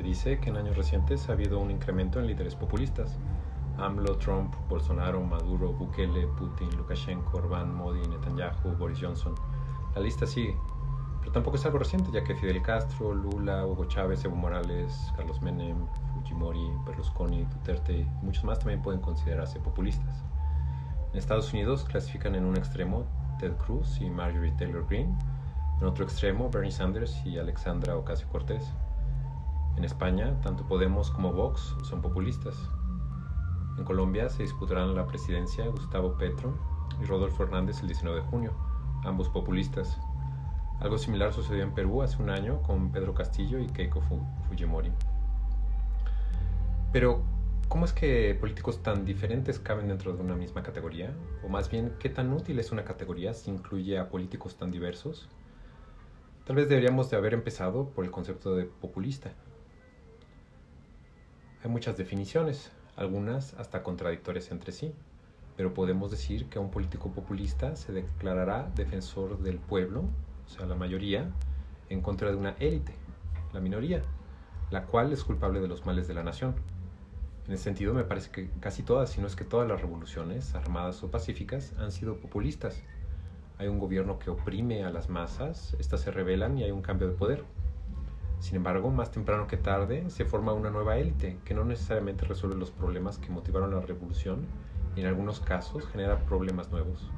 Se dice que en años recientes ha habido un incremento en líderes populistas. AMLO, Trump, Bolsonaro, Maduro, Bukele, Putin, Lukashenko, Orbán, Modi, Netanyahu, Boris Johnson. La lista sigue. Pero tampoco es algo reciente, ya que Fidel Castro, Lula, Hugo Chávez, Evo Morales, Carlos Menem, Fujimori, Berlusconi, Duterte y muchos más también pueden considerarse populistas. En Estados Unidos clasifican en un extremo Ted Cruz y Marjorie Taylor Greene, en otro extremo Bernie Sanders y Alexandra Ocasio-Cortez. En España, tanto Podemos como Vox son populistas. En Colombia se disputarán la presidencia Gustavo Petro y Rodolfo Hernández el 19 de junio, ambos populistas. Algo similar sucedió en Perú hace un año con Pedro Castillo y Keiko Fujimori. Pero, ¿cómo es que políticos tan diferentes caben dentro de una misma categoría? O más bien, ¿qué tan útil es una categoría si incluye a políticos tan diversos? Tal vez deberíamos de haber empezado por el concepto de populista. Hay muchas definiciones, algunas hasta contradictorias entre sí, pero podemos decir que un político populista se declarará defensor del pueblo, o sea, la mayoría, en contra de una élite, la minoría, la cual es culpable de los males de la nación. En ese sentido, me parece que casi todas, si no es que todas las revoluciones, armadas o pacíficas, han sido populistas. Hay un gobierno que oprime a las masas, éstas se rebelan y hay un cambio de poder. Sin embargo, más temprano que tarde se forma una nueva élite que no necesariamente resuelve los problemas que motivaron la revolución y en algunos casos genera problemas nuevos.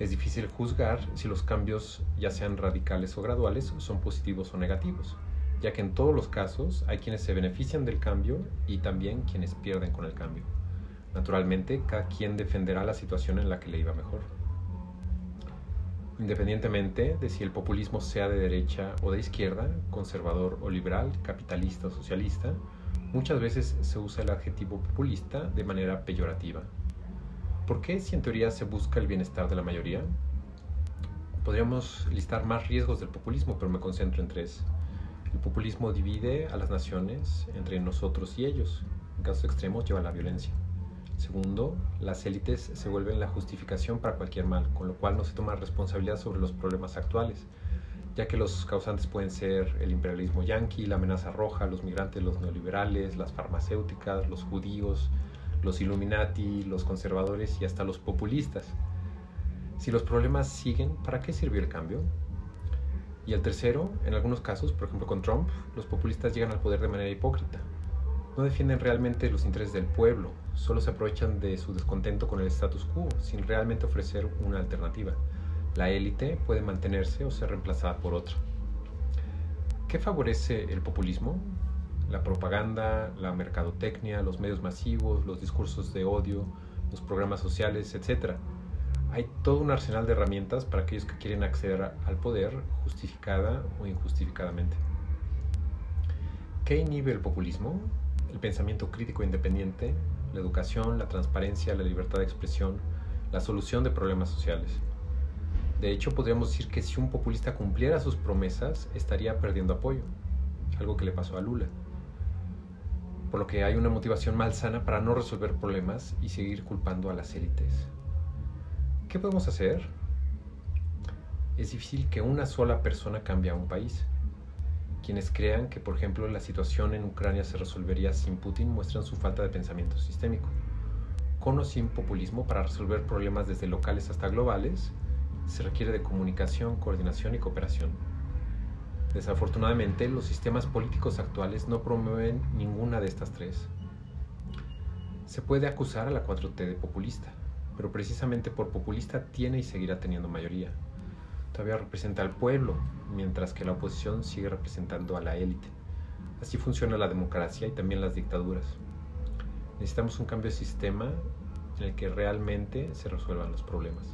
Es difícil juzgar si los cambios, ya sean radicales o graduales, son positivos o negativos, ya que en todos los casos hay quienes se benefician del cambio y también quienes pierden con el cambio. Naturalmente, cada quien defenderá la situación en la que le iba mejor independientemente de si el populismo sea de derecha o de izquierda, conservador o liberal, capitalista o socialista, muchas veces se usa el adjetivo populista de manera peyorativa. ¿Por qué si en teoría se busca el bienestar de la mayoría? Podríamos listar más riesgos del populismo, pero me concentro en tres. El populismo divide a las naciones entre nosotros y ellos. En casos extremos lleva a la violencia. Segundo, las élites se vuelven la justificación para cualquier mal, con lo cual no se toma responsabilidad sobre los problemas actuales, ya que los causantes pueden ser el imperialismo yanqui, la amenaza roja, los migrantes, los neoliberales, las farmacéuticas, los judíos, los Illuminati, los conservadores y hasta los populistas. Si los problemas siguen, ¿para qué sirvió el cambio? Y el tercero, en algunos casos, por ejemplo con Trump, los populistas llegan al poder de manera hipócrita. No defienden realmente los intereses del pueblo, solo se aprovechan de su descontento con el status quo sin realmente ofrecer una alternativa. La élite puede mantenerse o ser reemplazada por otra. ¿Qué favorece el populismo? La propaganda, la mercadotecnia, los medios masivos, los discursos de odio, los programas sociales, etc. Hay todo un arsenal de herramientas para aquellos que quieren acceder al poder justificada o injustificadamente. ¿Qué inhibe el populismo? El pensamiento crítico independiente, la educación, la transparencia, la libertad de expresión, la solución de problemas sociales. De hecho, podríamos decir que si un populista cumpliera sus promesas, estaría perdiendo apoyo, algo que le pasó a Lula. Por lo que hay una motivación malsana para no resolver problemas y seguir culpando a las élites. ¿Qué podemos hacer? Es difícil que una sola persona cambie a un país. Quienes crean que, por ejemplo, la situación en Ucrania se resolvería sin Putin muestran su falta de pensamiento sistémico. Con o sin populismo, para resolver problemas desde locales hasta globales, se requiere de comunicación, coordinación y cooperación. Desafortunadamente, los sistemas políticos actuales no promueven ninguna de estas tres. Se puede acusar a la 4T de populista, pero precisamente por populista tiene y seguirá teniendo mayoría todavía representa al pueblo, mientras que la oposición sigue representando a la élite. Así funciona la democracia y también las dictaduras. Necesitamos un cambio de sistema en el que realmente se resuelvan los problemas.